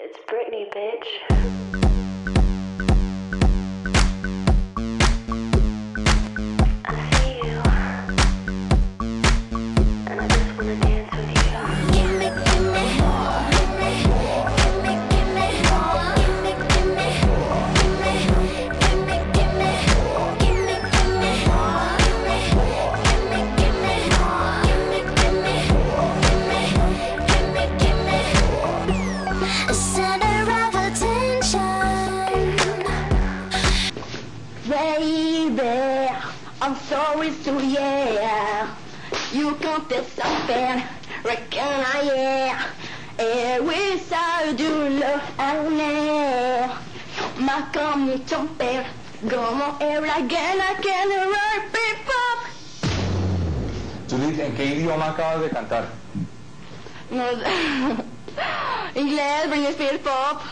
It's Britney, bitch. I'm sorry, so yeah. You can't get something, reckon I yeah. Et oui, ça du le année. Ma comme ton père, como el again, I can it pop. Judith, ¿en qué idioma acabas de cantar? No. Inglés, Britney Spears pop.